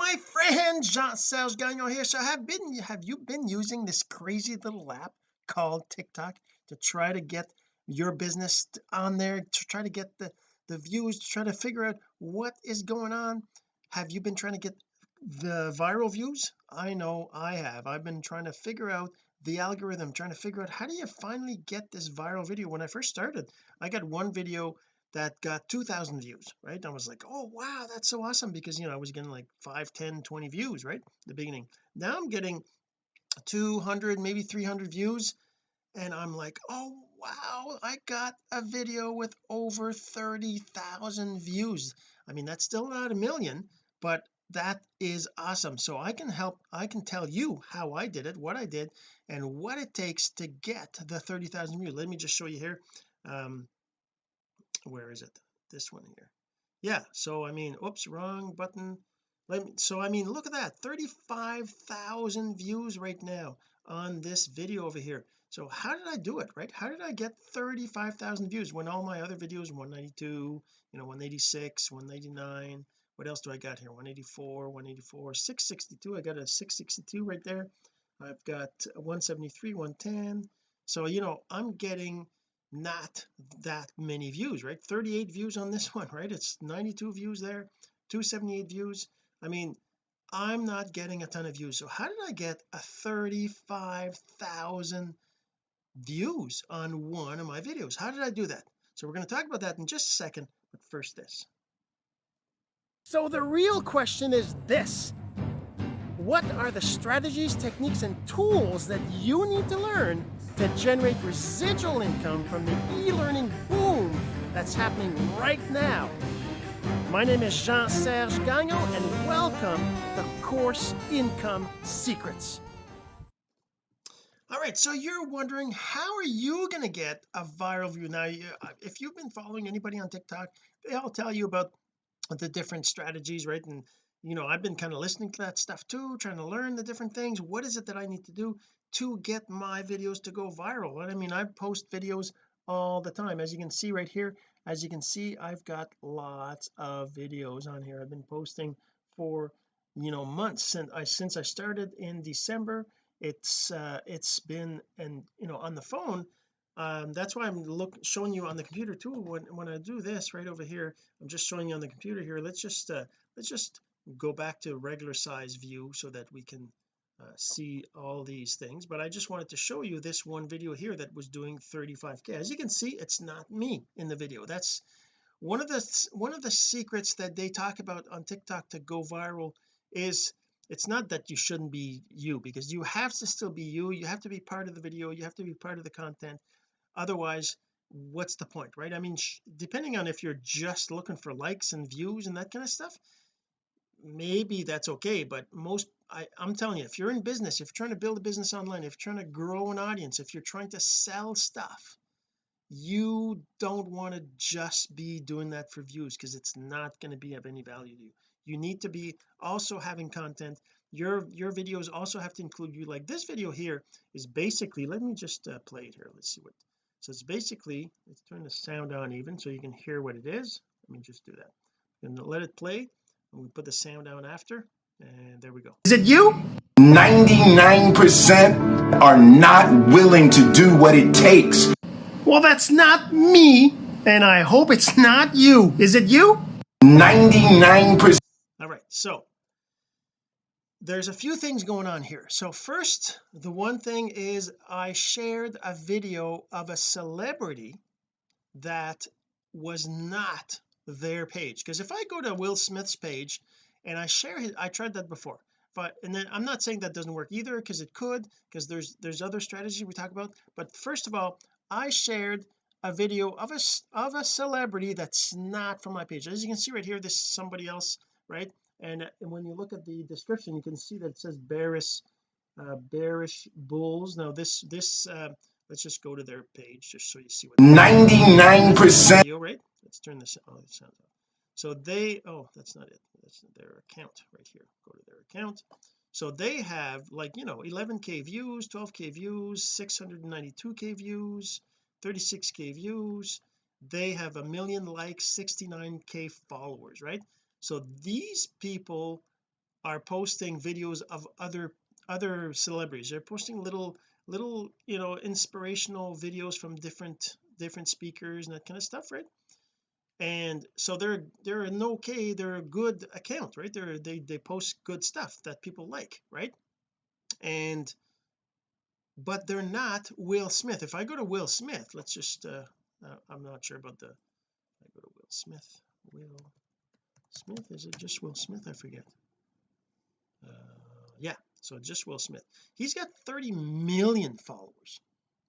my friend Jean-Serge Gagnon here. So have been have you been using this crazy little app called TikTok to try to get your business on there to try to get the the views to try to figure out what is going on? Have you been trying to get the viral views? I know I have. I've been trying to figure out the algorithm trying to figure out how do you finally get this viral video? When I first started I got one video that got 2,000 views right? I was like oh wow that's so awesome because you know I was getting like 5 10 20 views right the beginning. Now I'm getting 200 maybe 300 views and I'm like oh wow I got a video with over 30,000 views. I mean that's still not a million but that is awesome. So I can help I can tell you how I did it what I did and what it takes to get the 30,000 views. Let me just show you here. Um where is it? This one here. Yeah so I mean oops wrong button. Let me so I mean look at that 35,000 views right now on this video over here. So how did I do it right? How did I get 35,000 views when all my other videos 192 you know 186 199 what else do I got here? 184 184 662 I got a 662 right there. I've got 173 110 so you know I'm getting not that many views right? 38 views on this one right? It's 92 views there 278 views. I mean I'm not getting a ton of views. So how did I get a 35,000 views on one of my videos? How did I do that? So we're going to talk about that in just a second but first this. So the real question is this. What are the strategies techniques and tools that you need to learn to generate residual income from the e-learning boom that's happening right now. My name is Jean-Serge Gagnon and welcome to Course Income Secrets. All right, so you're wondering how are you going to get a viral view now uh, if you've been following anybody on TikTok they all tell you about the different strategies right and you know I've been kind of listening to that stuff too trying to learn the different things what is it that I need to do to get my videos to go viral. And I mean I post videos all the time. As you can see right here as you can see I've got lots of videos on here. I've been posting for you know months since I since I started in December. It's uh it's been and you know on the phone um that's why I'm look showing you on the computer too. When when I do this right over here I'm just showing you on the computer here. Let's just uh let's just go back to regular size view so that we can uh, see all these things but I just wanted to show you this one video here that was doing 35k as you can see it's not me in the video. That's one of the one of the secrets that they talk about on TikTok to go viral is it's not that you shouldn't be you because you have to still be you. You have to be part of the video. You have to be part of the content. Otherwise what's the point right? I mean depending on if you're just looking for likes and views and that kind of stuff maybe that's okay but most I, I'm telling you if you're in business if you're trying to build a business online if you're trying to grow an audience if you're trying to sell stuff you don't want to just be doing that for views because it's not going to be of any value to you. You need to be also having content. Your your videos also have to include you. Like this video here is basically let me just uh, play it here. Let's see what so it's basically let's turn the sound on even so you can hear what it is. Let me just do that. And let it play we put the sound down after and there we go. Is it you? 99% are not willing to do what it takes. Well that's not me and I hope it's not you. Is it you? 99% all right so there's a few things going on here. So first the one thing is I shared a video of a celebrity that was not their page. Because if I go to Will Smith's page and I share his I tried that before but and then I'm not saying that doesn't work either because it could because there's there's other strategy we talk about but first of all I shared a video of a of a celebrity that's not from my page. As you can see right here this is somebody else right? And, and when you look at the description you can see that it says bearish uh, bearish bulls. Now this this uh, let's just go to their page just so you see what 99% right let's turn this oh it sounds off. So they oh that's not it. That's their account right here. Go to their account. So they have like you know 11k views 12k views 692k views 36k views. They have a million likes 69k followers right? So these people are posting videos of other other celebrities. They're posting little little you know inspirational videos from different different speakers and that kind of stuff right and so they're they're an okay they're a good account right? They're they they post good stuff that people like right? And but they're not Will Smith. If I go to Will Smith let's just uh, uh I'm not sure about the I go to Will Smith Will Smith is it just Will Smith? I forget. Uh yeah so just Will Smith. He's got 30 million followers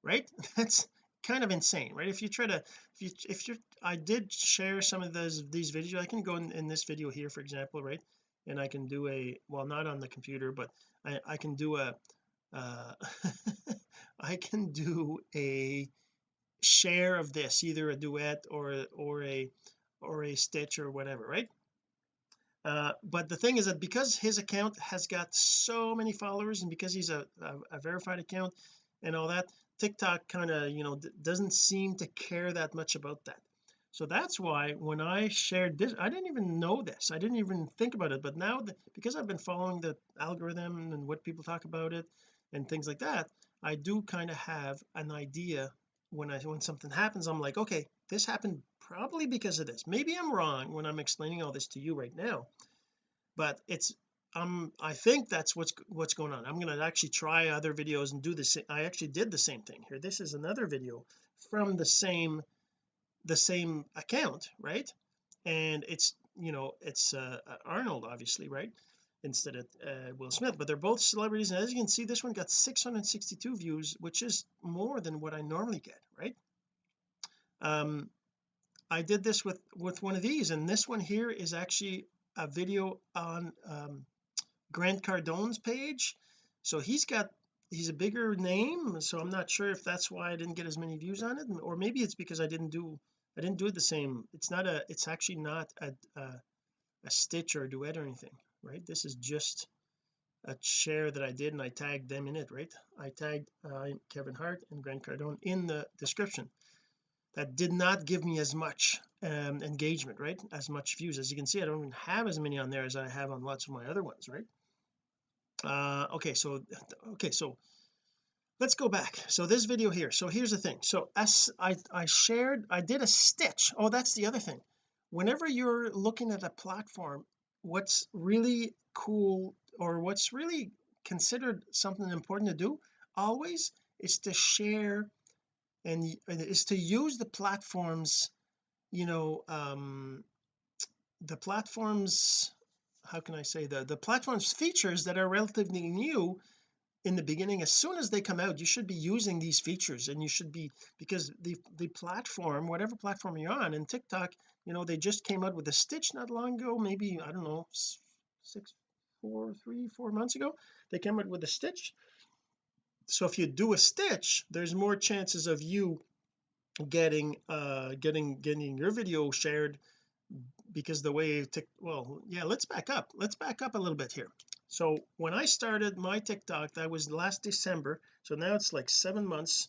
right? That's kind of insane right? If you try to if you if you I did share some of those these videos. I can go in, in this video here for example right? And I can do a well not on the computer but I, I can do a uh I can do a share of this either a duet or or a or a stitch or whatever right? Uh, but the thing is that because his account has got so many followers and because he's a, a, a verified account and all that TikTok kind of you know doesn't seem to care that much about that. So that's why when I shared this I didn't even know this. I didn't even think about it. But now that, because I've been following the algorithm and what people talk about it and things like that I do kind of have an idea when I when something happens I'm like okay this happened probably because of this. Maybe I'm wrong when I'm explaining all this to you right now but it's um I think that's what's what's going on. I'm going to actually try other videos and do this I actually did the same thing here. This is another video from the same the same account right? And it's you know it's uh, Arnold obviously right? Instead of uh, Will Smith but they're both celebrities. And as you can see this one got 662 views which is more than what I normally get right? Um I did this with with one of these and this one here is actually a video on um, Grant Cardone's page. So he's got he's a bigger name so I'm not sure if that's why I didn't get as many views on it or maybe it's because I didn't do I didn't do it the same. It's not a it's actually not a a, a stitch or a duet or anything right? This is just a share that I did and I tagged them in it right? I tagged uh, Kevin Hart and Grant Cardone in the description. That did not give me as much um, engagement right? As much views. As you can see I don't even have as many on there as I have on lots of my other ones right uh okay so okay so let's go back. So this video here so here's the thing. So as I I shared I did a stitch. Oh that's the other thing. Whenever you're looking at a platform what's really cool or what's really considered something important to do always is to share and is to use the platforms you know um the platforms how can I say the the platforms features that are relatively new in the beginning as soon as they come out you should be using these features and you should be because the the platform whatever platform you're on and TikTok you know they just came out with a stitch not long ago maybe I don't know six four three four months ago they came out with a stitch. So if you do a stitch there's more chances of you getting uh getting getting your video shared because the way tick well yeah let's back up. Let's back up a little bit here. So when I started my TikTok that was last December. So now it's like seven months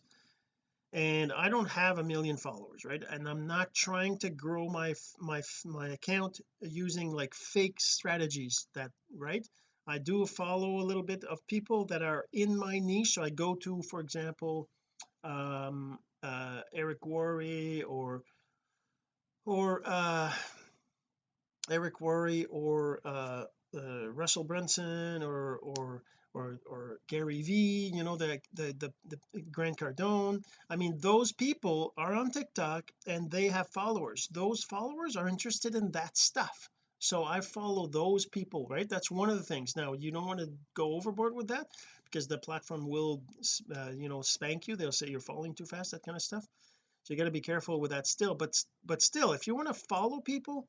and I don't have a million followers right? And I'm not trying to grow my my my account using like fake strategies that right? I do follow a little bit of people that are in my niche. So I go to for example um uh Eric Worre or or uh Eric Worre or uh, uh Russell Brunson or or or or Gary V you know the the the, the Grant Cardone. I mean those people are on TikTok and they have followers. Those followers are interested in that stuff. So I follow those people right? That's one of the things. Now you don't want to go overboard with that because the platform will uh, you know spank you. They'll say you're falling too fast that kind of stuff. So you got to be careful with that still. But but still if you want to follow people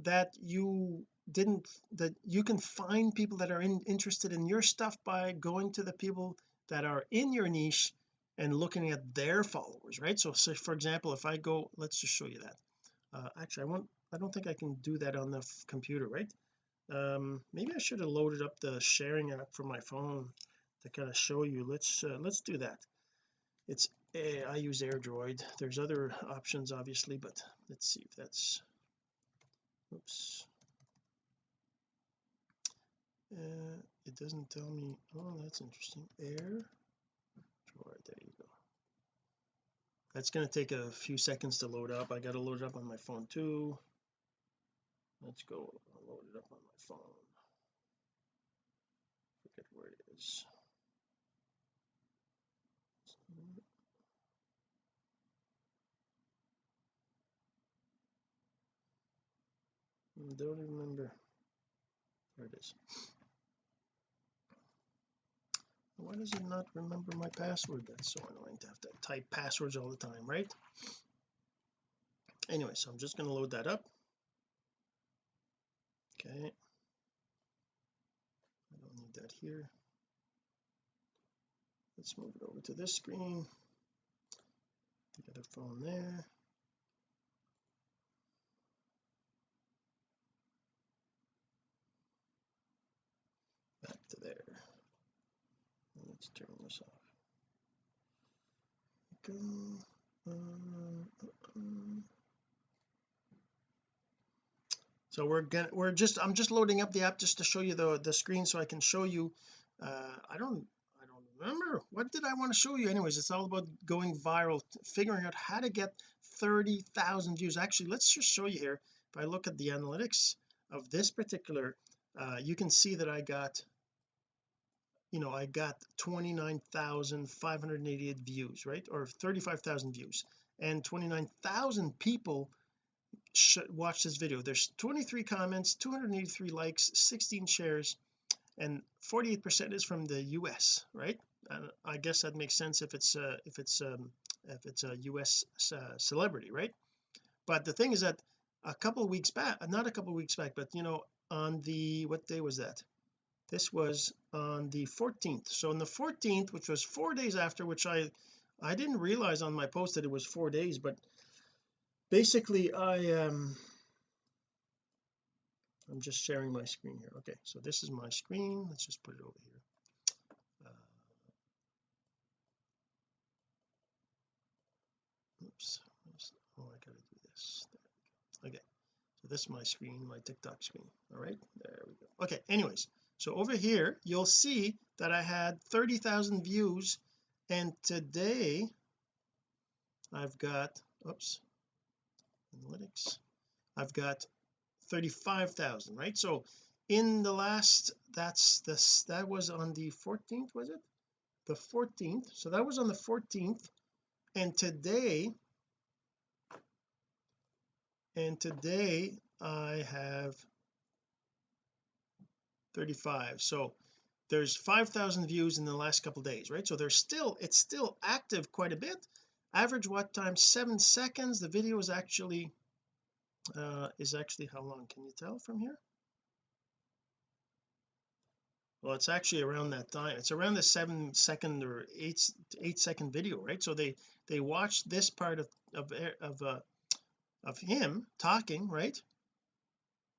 that you didn't that you can find people that are in, interested in your stuff by going to the people that are in your niche and looking at their followers right? So, so for example if I go let's just show you that. Uh, actually I won't I don't think I can do that on the computer right? Um maybe I should have loaded up the sharing app for my phone to kind of show you. Let's uh, let's do that. It's I use AirDroid. There's other options obviously but let's see if that's oops. Uh, it doesn't tell me oh that's interesting. Air? Drawer there you go. That's going to take a few seconds to load up. I got to load it up on my phone too. Let's go I'll load it up on my phone. Forget where it is don't remember. There it is. Why does it not remember my password that's so annoying to have to type passwords all the time right? Anyway so I'm just going to load that up. Okay. I don't need that here. Let's move it over to this screen. The other phone there to there. Let's turn this off. Go so we're gonna we're just I'm just loading up the app just to show you the the screen so I can show you uh I don't I don't remember. What did I want to show you? Anyways it's all about going viral figuring out how to get 30,000 views. Actually let's just show you here. If I look at the analytics of this particular uh you can see that I got you know I got 29,588 views right? Or 35,000 views. And 29,000 people watch this video. There's 23 comments 283 likes 16 shares and 48 percent is from the US right? And I guess that makes sense if it's uh, if it's um, if it's a US uh, celebrity right? But the thing is that a couple weeks back not a couple weeks back but you know on the what day was that? This was on the 14th so on the 14th which was four days after which I I didn't realize on my post that it was four days but basically I um I'm just sharing my screen here. Okay so this is my screen. Let's just put it over here. Uh, oops oh I gotta do this. Okay so this is my screen my TikTok screen. All right there we go. Okay anyways so over here you'll see that I had 30,000 views and today I've got oops analytics. I've got 35,000 right? So in the last that's this that was on the 14th was it? The 14th so that was on the 14th and today and today I have 35 so there's 5,000 views in the last couple days right? So there's still it's still active quite a bit. Average watch time seven seconds. The video is actually uh is actually how long? Can you tell from here? Well it's actually around that time. It's around the seven second or eight eight second video right? So they they watched this part of of of uh of him talking right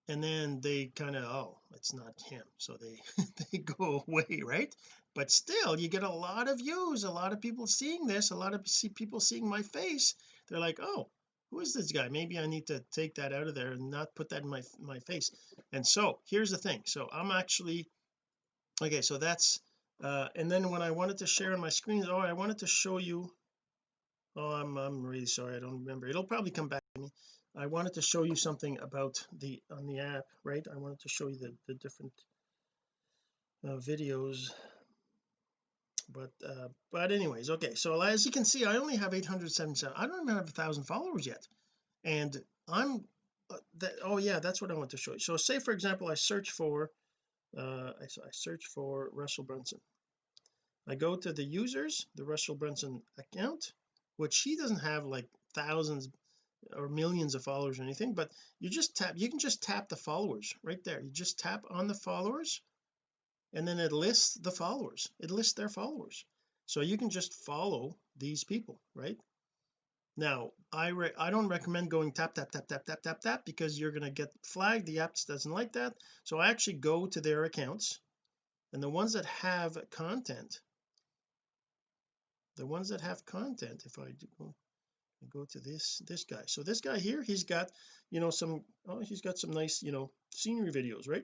and then they kind of oh it's not him. So they they go away right? But still you get a lot of views a lot of people seeing this a lot of see people seeing my face. They're like oh who is this guy? Maybe I need to take that out of there and not put that in my my face. And so here's the thing. So I'm actually okay so that's uh and then when I wanted to share on my screen oh I wanted to show you oh I'm I'm really sorry I don't remember. It'll probably come back to me I wanted to show you something about the on the app right? I wanted to show you the, the different uh, videos. But uh but anyways okay. So as you can see I only have 877 I don't even have a thousand followers yet. And I'm uh, that oh yeah that's what I want to show you. So say for example I search for uh I, I search for Russell Brunson. I go to the users the Russell Brunson account which he doesn't have like thousands or millions of followers or anything but you just tap you can just tap the followers right there. You just tap on the followers and then it lists the followers. It lists their followers. So you can just follow these people right? Now I I don't recommend going tap tap tap tap tap tap tap because you're going to get flagged. The app doesn't like that. So I actually go to their accounts and the ones that have content the ones that have content if I do go to this this guy. So this guy here he's got you know some oh he's got some nice you know scenery videos right?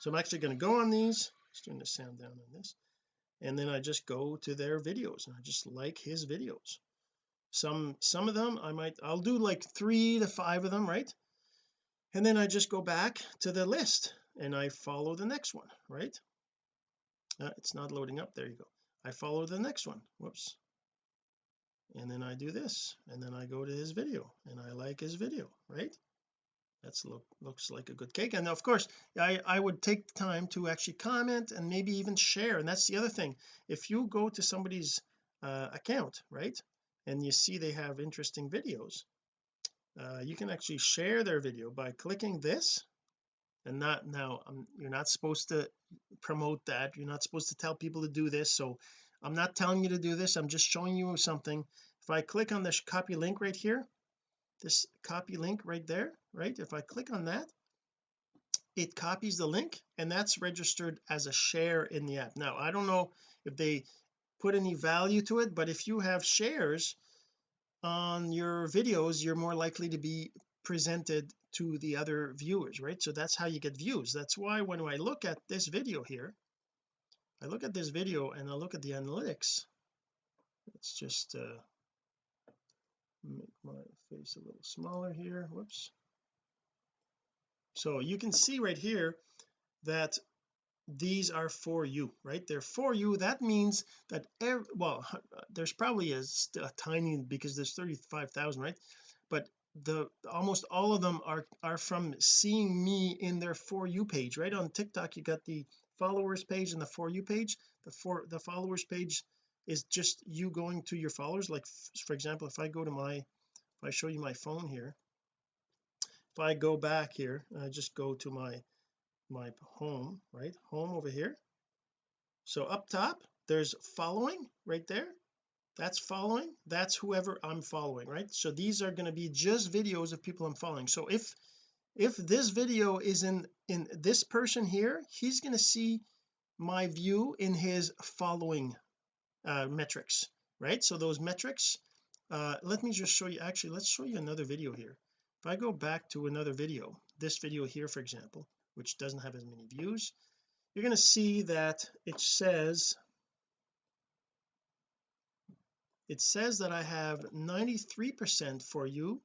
So I'm actually going to go on these just turn the sound down on this and then I just go to their videos and I just like his videos. Some some of them I might I'll do like three to five of them right? And then I just go back to the list and I follow the next one right? Uh, it's not loading up. There you go. I follow the next one. Whoops and then I do this and then I go to his video and I like his video right? That's look looks like a good cake. And of course I I would take the time to actually comment and maybe even share. And that's the other thing. If you go to somebody's uh, account right and you see they have interesting videos uh, you can actually share their video by clicking this and not now um, you're not supposed to promote that. You're not supposed to tell people to do this. So I'm not telling you to do this. I'm just showing you something if I click on this copy link right here this copy link right there right? If I click on that it copies the link and that's registered as a share in the app. Now I don't know if they put any value to it but if you have shares on your videos you're more likely to be presented to the other viewers right? So that's how you get views. That's why when I look at this video here I look at this video and I look at the analytics let's just uh make my face a little smaller here. Whoops. So you can see right here that these are for you right? They're for you. That means that every, well uh, there's probably a, a tiny because there's 35,000 right? But the almost all of them are are from seeing me in their for you page right? On TikTok you got the followers page and the for you page. The for the followers page is just you going to your followers like for example if I go to my if I show you my phone here if I go back here I just go to my my home right? Home over here. So up top there's following right there. That's following. That's whoever I'm following right? So these are going to be just videos of people I'm following. So if if this video is in in this person here he's going to see my view in his following uh, metrics right? So those metrics uh, let me just show you actually let's show you another video here. If I go back to another video this video here for example which doesn't have as many views you're going to see that it says it says that I have 93% for you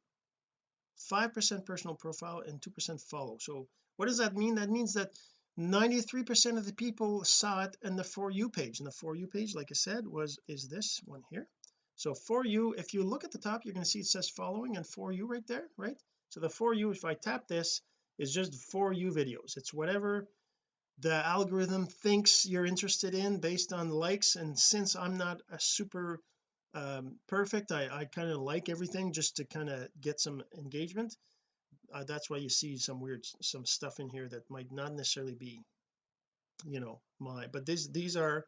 5% personal profile and 2% follow. So what does that mean? That means that 93% of the people saw it in the for you page and the for you page like I said was is this one here. So for you if you look at the top you're going to see it says following and for you right there right? So the for you if I tap this is just for you videos. It's whatever the algorithm thinks you're interested in based on likes and since I'm not a super um, perfect I, I kind of like everything just to kind of get some engagement uh, that's why you see some weird some stuff in here that might not necessarily be you know my but these these are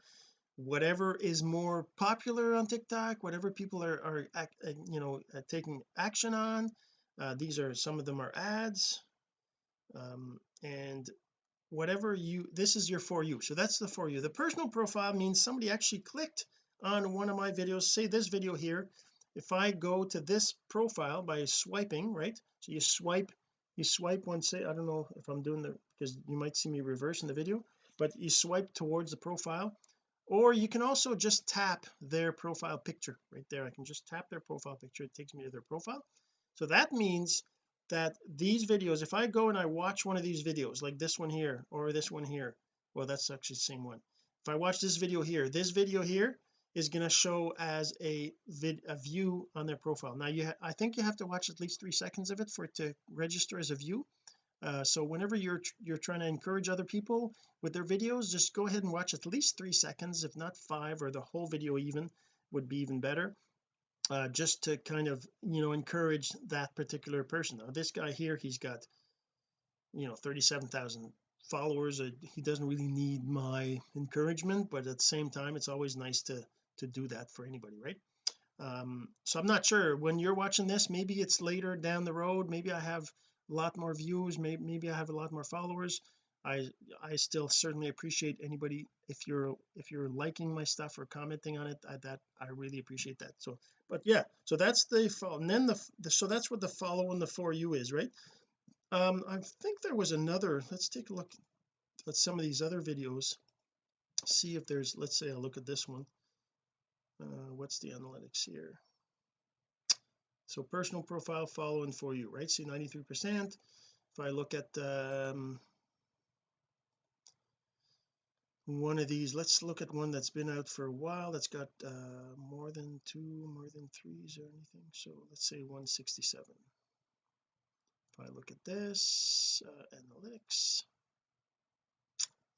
whatever is more popular on TikTok whatever people are are uh, you know uh, taking action on uh, these are some of them are ads um, and whatever you this is your for you. So that's the for you. The personal profile means somebody actually clicked on one of my videos. Say this video here if I go to this profile by swiping right? So you swipe you swipe one say I don't know if I'm doing the because you might see me reverse in the video but you swipe towards the profile or you can also just tap their profile picture right there. I can just tap their profile picture. It takes me to their profile. So that means that these videos if I go and I watch one of these videos like this one here or this one here well that's actually the same one. If I watch this video here this video here is going to show as a vid a view on their profile. Now you I think you have to watch at least three seconds of it for it to register as a view. Uh, so whenever you're you're trying to encourage other people with their videos just go ahead and watch at least three seconds if not five or the whole video even would be even better uh, just to kind of you know encourage that particular person. Now this guy here he's got you know 37,000 followers uh, he doesn't really need my encouragement but at the same time it's always nice to to do that for anybody right? Um so I'm not sure. When you're watching this maybe it's later down the road. Maybe I have a lot more views. Maybe maybe I have a lot more followers. I I still certainly appreciate anybody if you're if you're liking my stuff or commenting on it I, that I really appreciate that. So but yeah so that's the follow and then the, the so that's what the follow and the for you is right? Um I think there was another let's take a look let's some of these other videos. See if there's let's say I look at this one uh, what's the analytics here? So personal profile following for you right? See 93 percent. If I look at um, one of these let's look at one that's been out for a while that's got uh, more than two more than threes or anything. So let's say 167 if I look at this uh, analytics.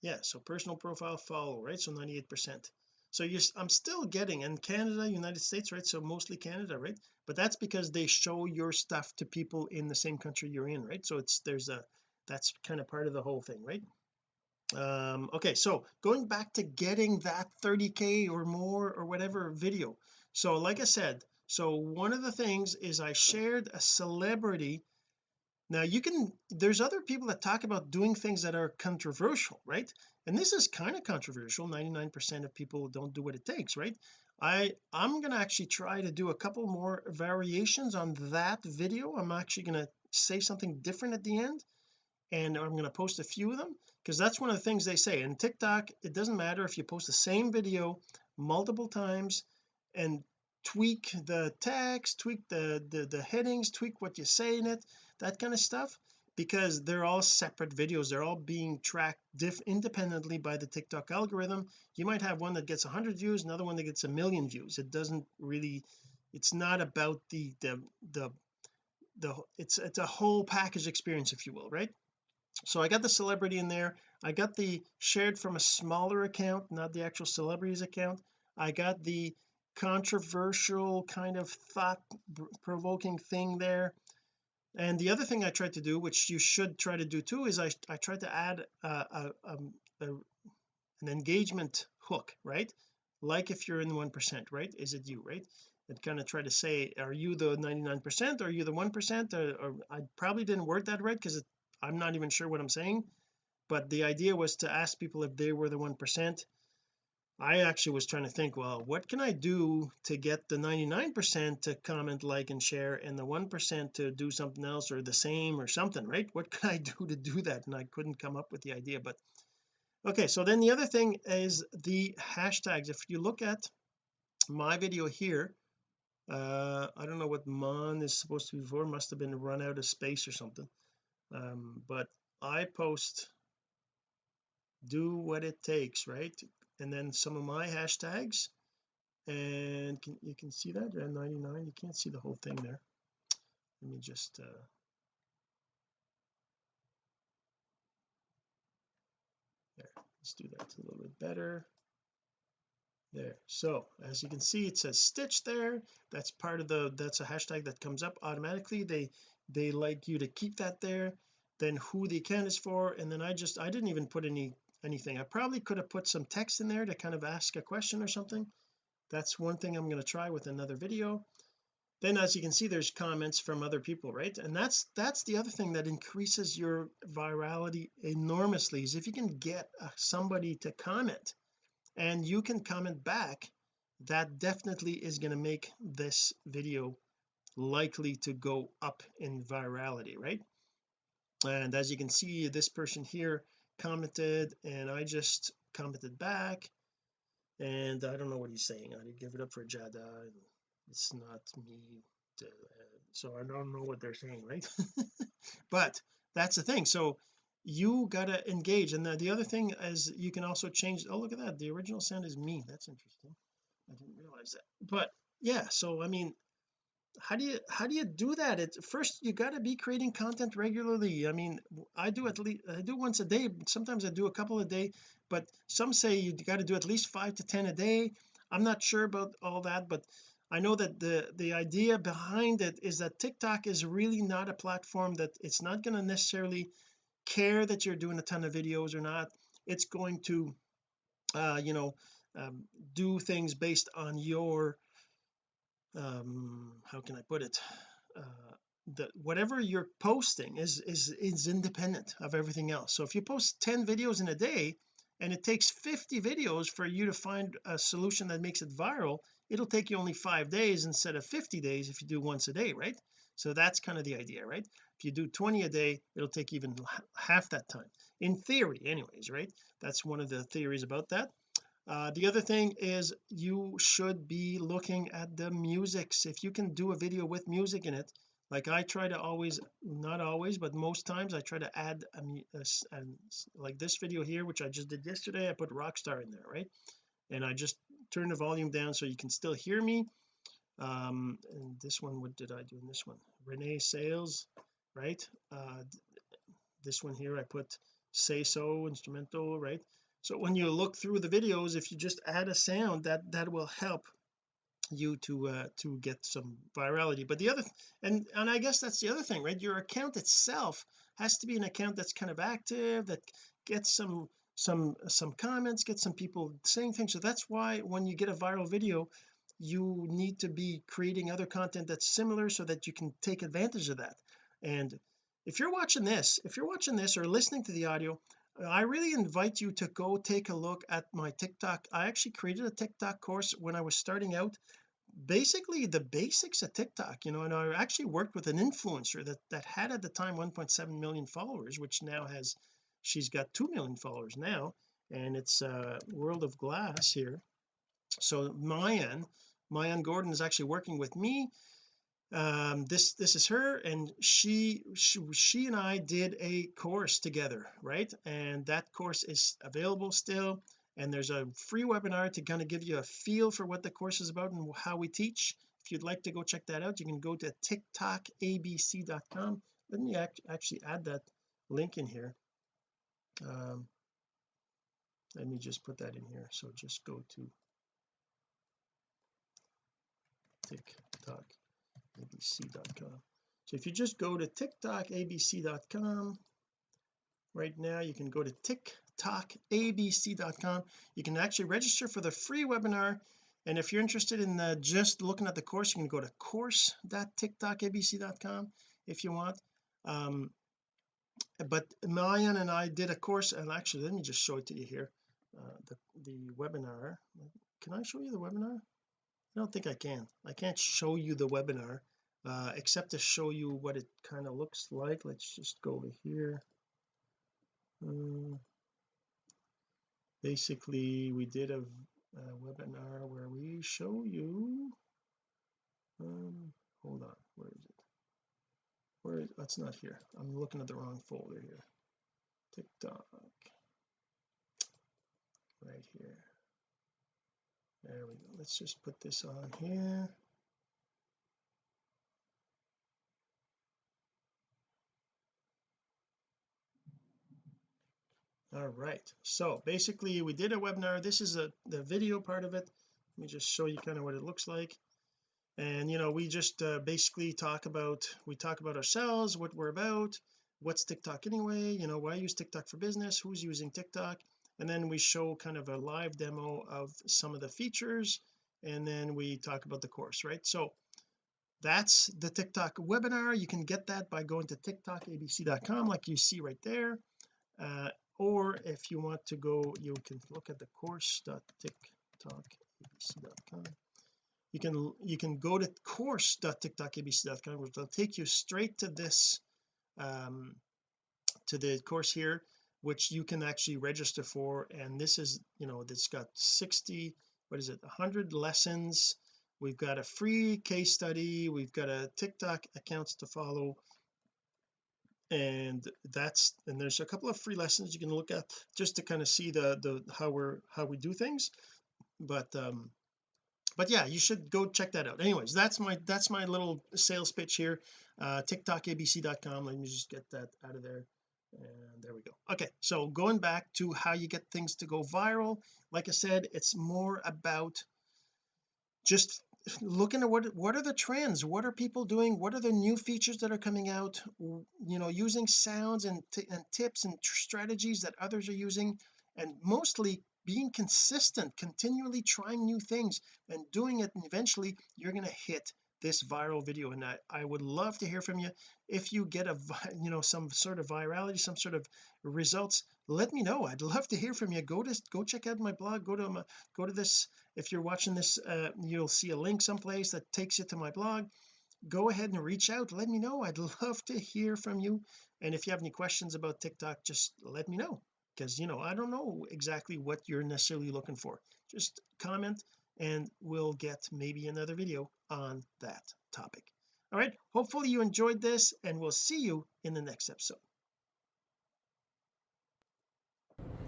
Yeah so personal profile follow right? So 98 percent so you I'm still getting in Canada United States right? So mostly Canada right? But that's because they show your stuff to people in the same country you're in right? So it's there's a that's kind of part of the whole thing right? Um okay so going back to getting that 30k or more or whatever video. So like I said so one of the things is I shared a celebrity now you can there's other people that talk about doing things that are controversial right? And this is kind of controversial. 99 percent of people don't do what it takes right? I I'm going to actually try to do a couple more variations on that video. I'm actually going to say something different at the end and I'm going to post a few of them because that's one of the things they say. In TikTok it doesn't matter if you post the same video multiple times and tweak the text tweak the the, the headings tweak what you say in it that kind of stuff because they're all separate videos. They're all being tracked independently by the TikTok algorithm. You might have one that gets 100 views another one that gets a million views. It doesn't really it's not about the the the the it's it's a whole package experience if you will right? So I got the celebrity in there. I got the shared from a smaller account not the actual celebrities account. I got the controversial kind of thought provoking thing there and the other thing I tried to do which you should try to do too is I, I tried to add a, a, um, a, an engagement hook right? Like if you're in one percent right? Is it you right? And kind of try to say are you the 99 percent? Are you the one percent? Or, or, I probably didn't word that right because I'm not even sure what I'm saying. But the idea was to ask people if they were the one percent I actually was trying to think well what can I do to get the 99% to comment like and share and the 1% to do something else or the same or something right? What can I do to do that? And I couldn't come up with the idea but okay so then the other thing is the hashtags. If you look at my video here uh I don't know what mon is supposed to be for must have been run out of space or something um but I post do what it takes right and then some of my hashtags and can, you can see that at 99 you can't see the whole thing there. Let me just uh there let's do that a little bit better. There so as you can see it says stitch there that's part of the that's a hashtag that comes up automatically they they like you to keep that there then who the account is for and then I just I didn't even put any anything. I probably could have put some text in there to kind of ask a question or something. That's one thing I'm going to try with another video. Then as you can see there's comments from other people right? And that's that's the other thing that increases your virality enormously is if you can get uh, somebody to comment and you can comment back that definitely is going to make this video likely to go up in virality right? And as you can see this person here commented and I just commented back and I don't know what he's saying. I did give it up for Jada it's not me to, uh, so I don't know what they're saying right? But that's the thing. So you gotta engage and the, the other thing is you can also change oh look at that. The original sound is me. That's interesting. I didn't realize that. But yeah so I mean how do you how do you do that? At first you got to be creating content regularly. I mean I do at least I do once a day sometimes I do a couple a day but some say you got to do at least five to ten a day. I'm not sure about all that but I know that the the idea behind it is that TikTok is really not a platform that it's not going to necessarily care that you're doing a ton of videos or not. It's going to uh you know um, do things based on your um how can I put it? Uh the whatever you're posting is is is independent of everything else. So if you post 10 videos in a day and it takes 50 videos for you to find a solution that makes it viral it'll take you only five days instead of 50 days if you do once a day right? So that's kind of the idea right? If you do 20 a day it'll take even half that time. In theory anyways right? That's one of the theories about that uh, the other thing is you should be looking at the musics. If you can do a video with music in it like I try to always not always but most times I try to add a, a, a, like this video here which I just did yesterday I put Rockstar in there right? And I just turn the volume down so you can still hear me. Um and this one what did I do in this one? Renee Sales right? Uh this one here I put say so instrumental right so when you look through the videos if you just add a sound that that will help you to uh to get some virality. But the other and and I guess that's the other thing right? Your account itself has to be an account that's kind of active that gets some some some comments get some people saying things. So that's why when you get a viral video you need to be creating other content that's similar so that you can take advantage of that. And if you're watching this if you're watching this or listening to the audio I really invite you to go take a look at my TikTok. I actually created a TikTok course when I was starting out. Basically the basics of TikTok you know and I actually worked with an influencer that that had at the time 1.7 million followers which now has she's got 2 million followers now and it's uh World of Glass here. So Mayan Mayan Gordon is actually working with me um this this is her and she, she she and I did a course together right? And that course is available still and there's a free webinar to kind of give you a feel for what the course is about and how we teach. If you'd like to go check that out you can go to tiktokabc.com let me act actually add that link in here. Um let me just put that in here. So just go to tiktok abc.com so if you just go to tiktokabc.com right now you can go to tiktokabc.com you can actually register for the free webinar and if you're interested in the, just looking at the course you can go to course.tiktokabc.com if you want. Um but Mayan and I did a course and actually let me just show it to you here uh, the the webinar. Can I show you the webinar I don't think I can. I can't show you the webinar uh, except to show you what it kind of looks like. Let's just go over here. Um, basically we did a, a, webinar where we show you um hold on where is it? Where is that's not here. I'm looking at the wrong folder here. TikTok right here there we go. Let's just put this on here. All right. So basically we did a webinar. This is a the video part of it. Let me just show you kind of what it looks like. And you know we just uh, basically talk about we talk about ourselves what we're about what's TikTok anyway you know why use TikTok for business who's using TikTok and then we show kind of a live demo of some of the features and then we talk about the course right? So that's the TikTok webinar. You can get that by going to tiktokabc.com like you see right there. Uh, or if you want to go you can look at the course.tiktokabc.com you can you can go to course.tiktokabc.com which will take you straight to this um to the course here which you can actually register for and this is you know it's got 60 what is it 100 lessons. We've got a free case study we've got a TikTok accounts to follow. And that's and there's a couple of free lessons you can look at just to kind of see the the how we're how we do things. But um but yeah you should go check that out. Anyways that's my that's my little sales pitch here. Uh tiktokabc.com let me just get that out of there and there we go. Okay so going back to how you get things to go viral like I said it's more about just looking at what what are the trends? What are people doing? What are the new features that are coming out? You know using sounds and, and tips and strategies that others are using and mostly being consistent continually trying new things and doing it and eventually you're going to hit this viral video and I, I would love to hear from you. If you get a you know some sort of virality some sort of results let me know. I'd love to hear from you. Go to go check out my blog. Go to my go to this if you're watching this uh, you'll see a link someplace that takes you to my blog. Go ahead and reach out. Let me know. I'd love to hear from you. And if you have any questions about TikTok just let me know. Because you know I don't know exactly what you're necessarily looking for. Just comment and we'll get maybe another video on that topic. All right hopefully you enjoyed this and we'll see you in the next episode.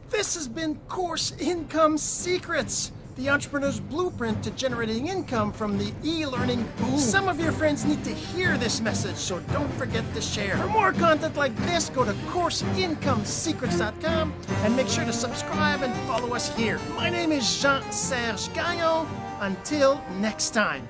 This has been course income secrets the entrepreneur's blueprint to generating income from the e-learning boom. Some of your friends need to hear this message, so don't forget to share. For more content like this, go to CourseIncomeSecrets.com and make sure to subscribe and follow us here. My name is Jean-Serge Gagnon. Until next time.